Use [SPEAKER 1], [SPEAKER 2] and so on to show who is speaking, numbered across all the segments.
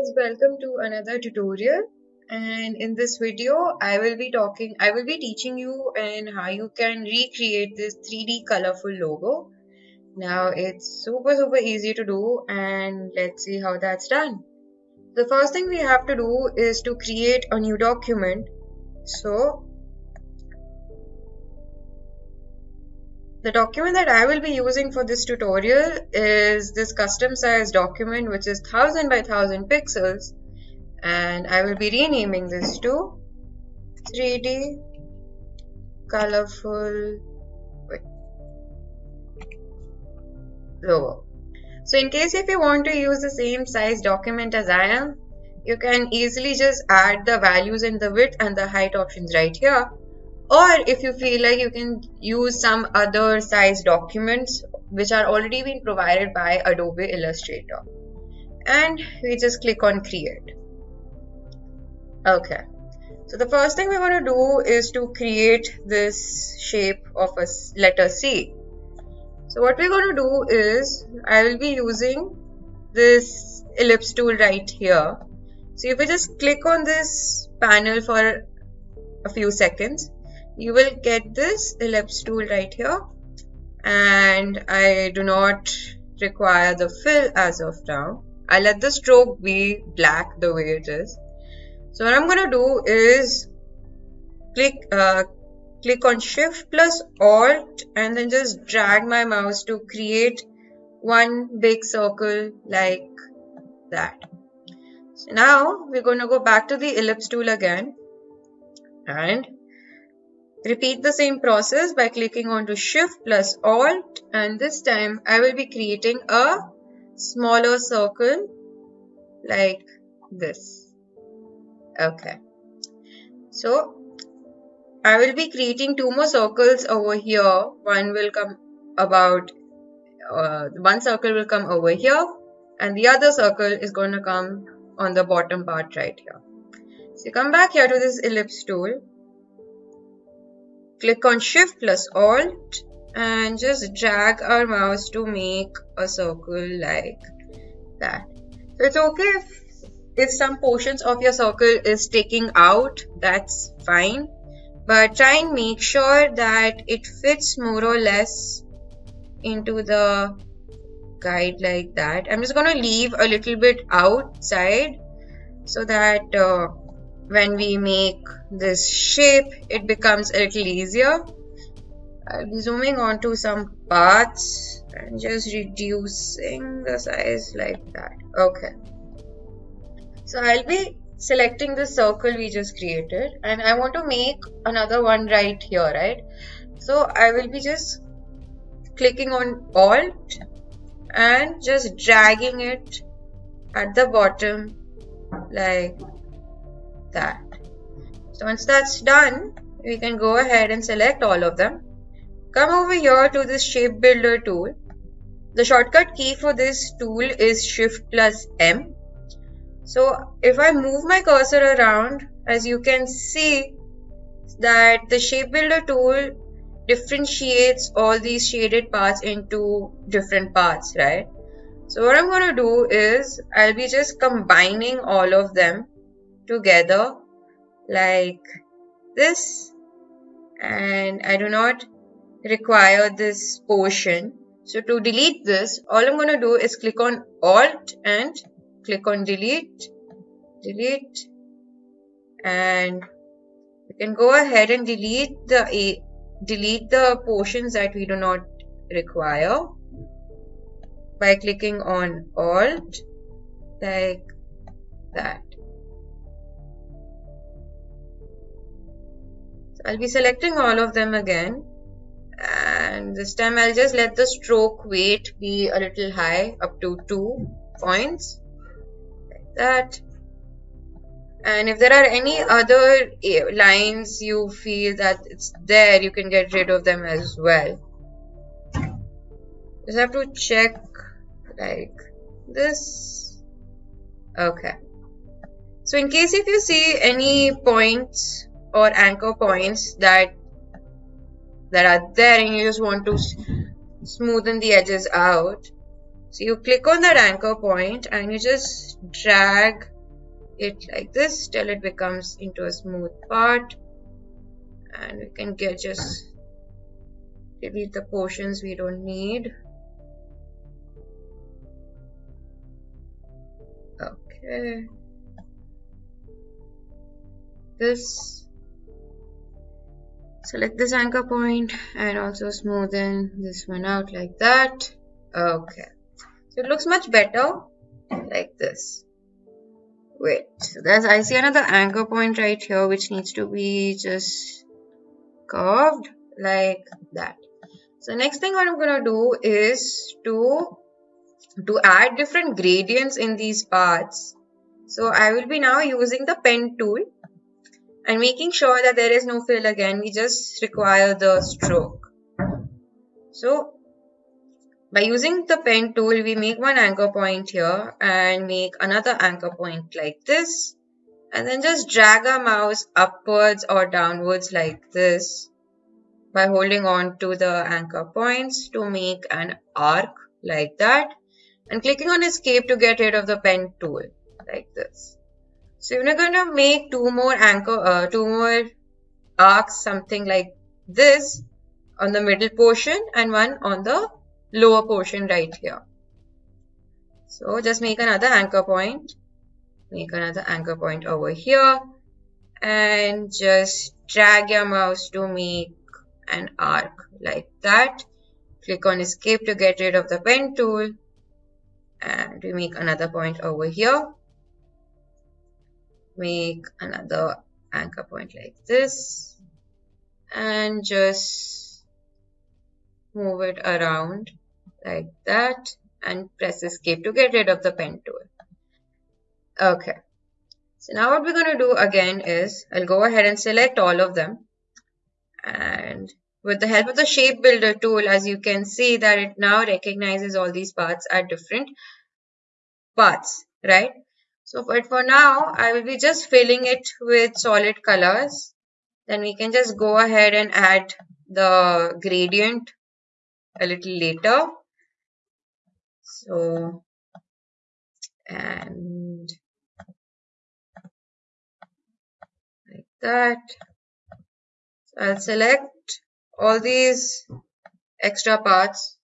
[SPEAKER 1] guys, welcome to another tutorial and in this video I will be talking I will be teaching you and how you can recreate this 3D colorful logo. Now it's super super easy to do and let's see how that's done. The first thing we have to do is to create a new document. So The document that I will be using for this tutorial is this custom size document which is 1000 by 1000 pixels. And I will be renaming this to 3D colorful wait, logo. So in case if you want to use the same size document as I am, you can easily just add the values in the width and the height options right here or if you feel like you can use some other size documents which are already been provided by Adobe Illustrator. And we just click on create. Okay. So the first thing we're going to do is to create this shape of a letter C. So what we're going to do is I will be using this ellipse tool right here. So if we just click on this panel for a few seconds you will get this ellipse tool right here. And I do not require the fill as of now. I let the stroke be black the way it is. So what I'm gonna do is click uh, click on shift plus alt and then just drag my mouse to create one big circle like that. So now we're going to go back to the ellipse tool again. And Repeat the same process by clicking onto Shift plus Alt and this time I will be creating a smaller circle like this. Okay. So I will be creating two more circles over here. One will come about, uh, one circle will come over here and the other circle is going to come on the bottom part right here. So come back here to this ellipse tool Click on Shift plus Alt and just drag our mouse to make a circle like that. So it's okay if, if some portions of your circle is sticking out, that's fine. But try and make sure that it fits more or less into the guide like that. I'm just going to leave a little bit outside so that uh, when we make this shape it becomes a little easier. I'll be zooming onto some parts and just reducing the size like that. Okay. So I'll be selecting the circle we just created and I want to make another one right here right? So I will be just clicking on alt and just dragging it at the bottom like that. So once that's done, we can go ahead and select all of them. Come over here to this shape builder tool. The shortcut key for this tool is shift plus M. So if I move my cursor around, as you can see that the shape builder tool differentiates all these shaded parts into different parts, right? So what I'm going to do is I'll be just combining all of them together like this and I do not require this portion. So to delete this, all I'm going to do is click on Alt and click on Delete, Delete, and we can go ahead and delete the delete the portions that we do not require by clicking on Alt like that. I'll be selecting all of them again. And this time I'll just let the stroke weight be a little high up to 2 points like that. And if there are any other eh, lines you feel that it's there you can get rid of them as well. Just have to check like this. Okay. So in case if you see any points or anchor points that that are there and you just want to smoothen the edges out. So you click on that anchor point and you just drag it like this till it becomes into a smooth part. And we can get just delete the portions we don't need. Okay. This select this anchor point and also smoothen this one out like that. Okay. So it looks much better like this. Wait. So there's I see another anchor point right here which needs to be just curved like that. So next thing what I'm gonna do is to to add different gradients in these parts. So I will be now using the pen tool and making sure that there is no fill again we just require the stroke so by using the pen tool, we make one anchor point here and make another anchor point like this. And then just drag our mouse upwards or downwards like this by holding on to the anchor points to make an arc like that and clicking on escape to get rid of the pen tool like this. So we're going to make two more anchor, uh, two more arcs, something like this on the middle portion and one on the lower portion right here. So just make another anchor point, make another anchor point over here and just drag your mouse to make an arc like that. Click on escape to get rid of the pen tool and we make another point over here. Make another anchor point like this and just move it around like that and press escape to get rid of the pen tool. Okay. So now what we're going to do again is I'll go ahead and select all of them and with the help of the shape builder tool as you can see that it now recognizes all these parts are different parts right so but for now I will be just filling it with solid colors. Then we can just go ahead and add the gradient a little later. So and like that. So I'll select all these extra parts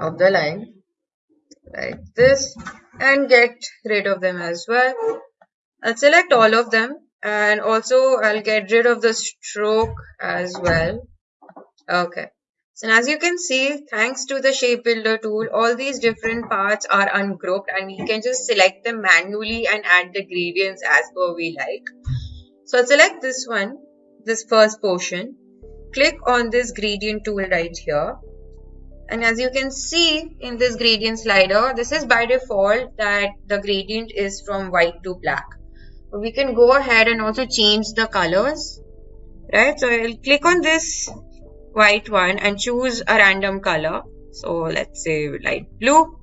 [SPEAKER 1] of the line like this and get rid of them as well I'll select all of them and also I'll get rid of the stroke as well okay so as you can see, thanks to the shape builder tool, all these different parts are ungrouped and we can just select them manually and add the gradients as per we like. So I'll select this one, this first portion. Click on this gradient tool right here. And as you can see in this gradient slider, this is by default that the gradient is from white to black. But we can go ahead and also change the colors. Right, so I'll click on this white one and choose a random color. So let's say light blue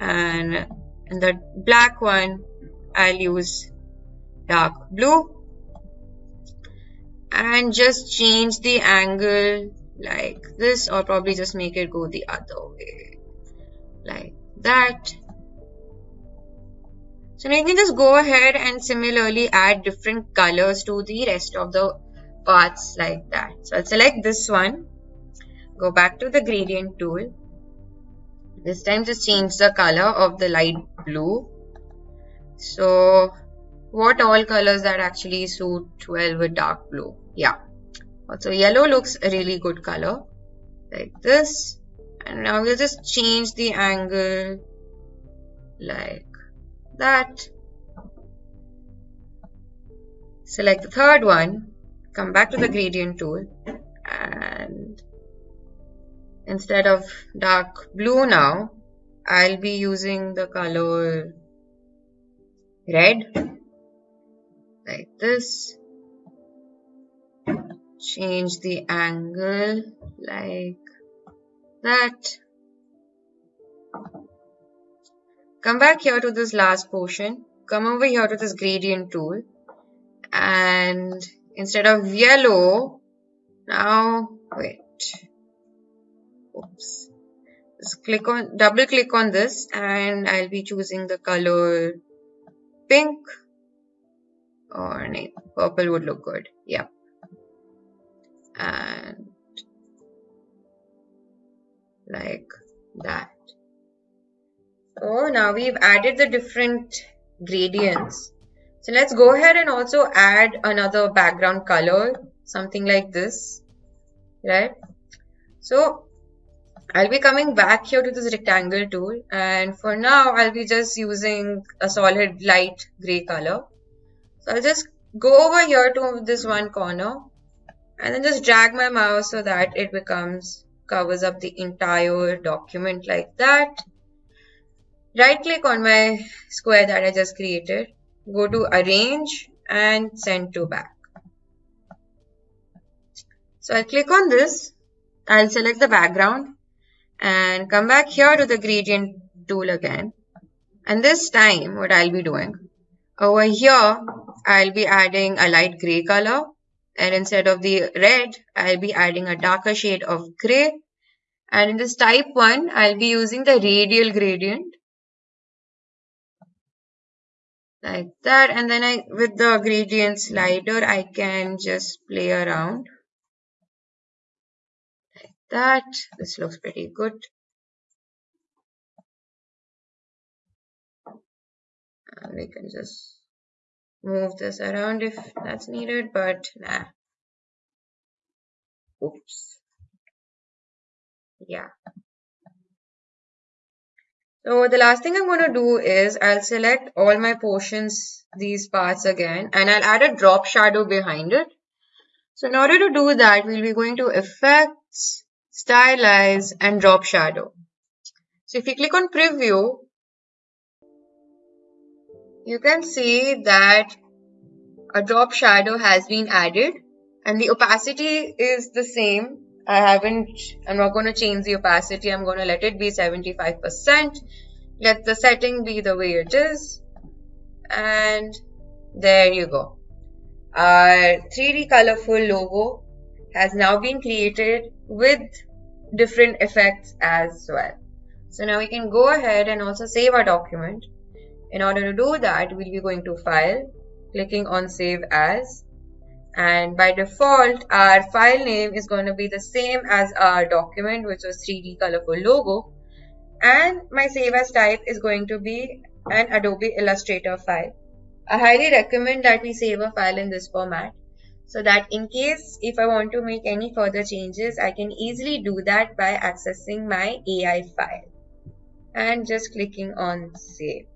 [SPEAKER 1] and in the black one I'll use dark blue and just change the angle like this or probably just make it go the other way like that so now you can just go ahead and similarly add different colors to the rest of the parts like that. So I'll select this one, go back to the gradient tool. This time just change the color of the light blue. So what all colors that actually suit well with dark blue? Yeah. Also yellow looks a really good color like this. And now we'll just change the angle like that. Select the third one come back to the gradient tool and instead of dark blue now I'll be using the color red like this change the angle like that. Come back here to this last portion. Come over here to this gradient tool. And instead of yellow now wait. Oops. Just click on double click on this and I'll be choosing the color pink. Or no, purple would look good. Yeah. And like that. So now we've added the different gradients. So let's go ahead and also add another background color, something like this, right? So I'll be coming back here to this rectangle tool and for now I'll be just using a solid light gray color. So I'll just go over here to this one corner and then just drag my mouse so that it becomes covers up the entire document like that. Right click on my square that I just created, go to arrange and send to back. So I'll click on this, I'll select the background and come back here to the gradient tool again. And this time what I'll be doing, over here I'll be adding a light gray color and instead of the red I'll be adding a darker shade of gray. And in this type 1 I'll be using the radial gradient. Like that. And then I with the gradient slider I can just play around. Like that. This looks pretty good. And we can just move this around if that's needed but nah oops yeah so the last thing I'm going to do is I'll select all my portions, these parts again, and I'll add a drop shadow behind it. So in order to do that, we'll be going to Effects, Stylize, and Drop Shadow. So if you click on Preview, you can see that a drop shadow has been added and the opacity is the same. I haven't, I'm not going to change the opacity. I'm going to let it be 75%. Let the setting be the way it is. And there you go. Our 3D colorful logo has now been created with different effects as well. So now we can go ahead and also save our document. In order to do that, we'll be going to File, clicking on Save As. And by default, our file name is going to be the same as our document, which was 3D colorful logo. And my save as type is going to be an Adobe Illustrator file. I highly recommend that we save a file in this format so that in case if I want to make any further changes, I can easily do that by accessing my AI file and just clicking on save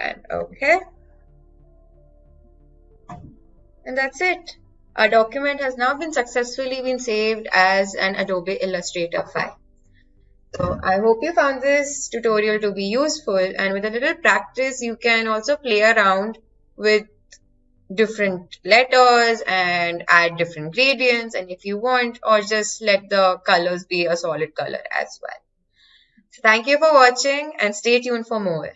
[SPEAKER 1] and okay and that's it our document has now been successfully been saved as an Adobe Illustrator file so I hope you found this tutorial to be useful and with a little practice you can also play around with different letters and add different gradients and if you want or just let the colors be a solid color as well. So thank you for watching and stay tuned for more.